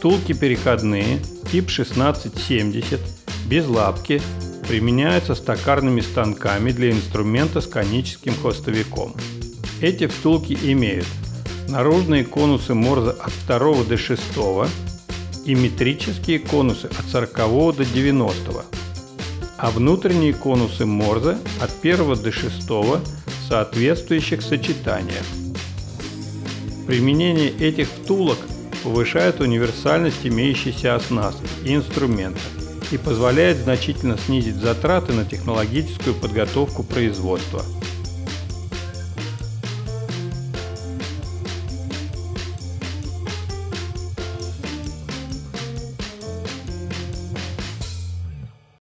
Втулки переходные тип 1670 без лапки применяются с токарными станками для инструмента с коническим хвостовиком. Эти втулки имеют наружные конусы Морзе от 2 до 6 и метрические конусы от 40 до 90, а внутренние конусы Морзе от 1 до 6 в соответствующих сочетаниях. Применение этих втулок повышает универсальность имеющейся оснастки и инструмента и позволяет значительно снизить затраты на технологическую подготовку производства –